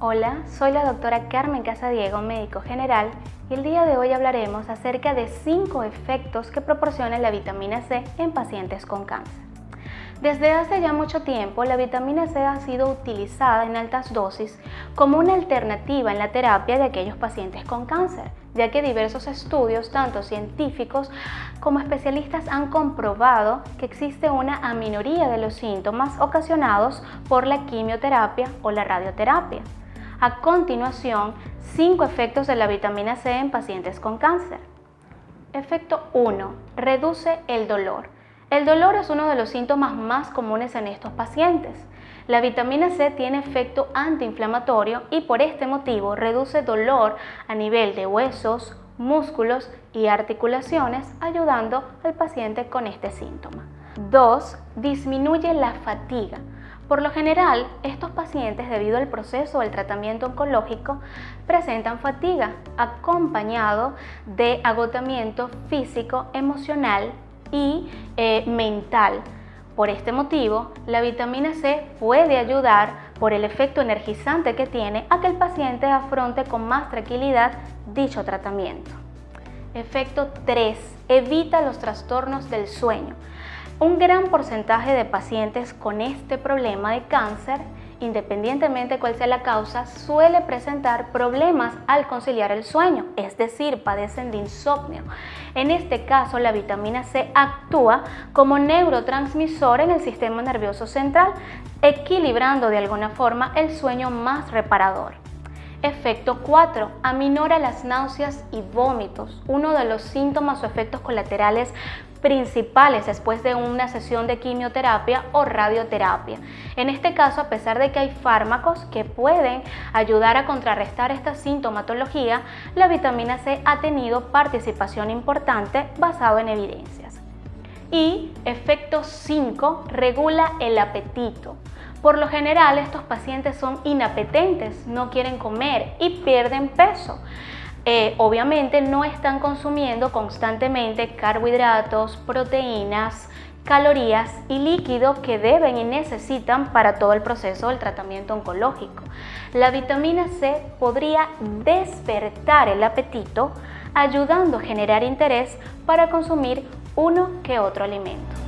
Hola, soy la doctora Carmen Casadiego, médico general, y el día de hoy hablaremos acerca de 5 efectos que proporciona la vitamina C en pacientes con cáncer. Desde hace ya mucho tiempo, la vitamina C ha sido utilizada en altas dosis como una alternativa en la terapia de aquellos pacientes con cáncer, ya que diversos estudios, tanto científicos como especialistas, han comprobado que existe una aminoría de los síntomas ocasionados por la quimioterapia o la radioterapia. A continuación, 5 efectos de la vitamina C en pacientes con cáncer. Efecto 1. Reduce el dolor. El dolor es uno de los síntomas más comunes en estos pacientes. La vitamina C tiene efecto antiinflamatorio y por este motivo reduce dolor a nivel de huesos, músculos y articulaciones, ayudando al paciente con este síntoma. 2. Disminuye la fatiga. Por lo general, estos pacientes, debido al proceso del tratamiento oncológico, presentan fatiga acompañado de agotamiento físico, emocional y eh, mental. Por este motivo, la vitamina C puede ayudar, por el efecto energizante que tiene, a que el paciente afronte con más tranquilidad dicho tratamiento. Efecto 3. Evita los trastornos del sueño. Un gran porcentaje de pacientes con este problema de cáncer, independientemente cuál sea la causa, suele presentar problemas al conciliar el sueño, es decir, padecen de insomnio. En este caso, la vitamina C actúa como neurotransmisor en el sistema nervioso central, equilibrando de alguna forma el sueño más reparador. Efecto 4. Aminora las náuseas y vómitos, uno de los síntomas o efectos colaterales principales después de una sesión de quimioterapia o radioterapia. En este caso, a pesar de que hay fármacos que pueden ayudar a contrarrestar esta sintomatología, la vitamina C ha tenido participación importante basado en evidencias. Y efecto 5, regula el apetito. Por lo general estos pacientes son inapetentes, no quieren comer y pierden peso. Eh, obviamente no están consumiendo constantemente carbohidratos, proteínas, calorías y líquido que deben y necesitan para todo el proceso del tratamiento oncológico. La vitamina C podría despertar el apetito ayudando a generar interés para consumir uno que otro alimento.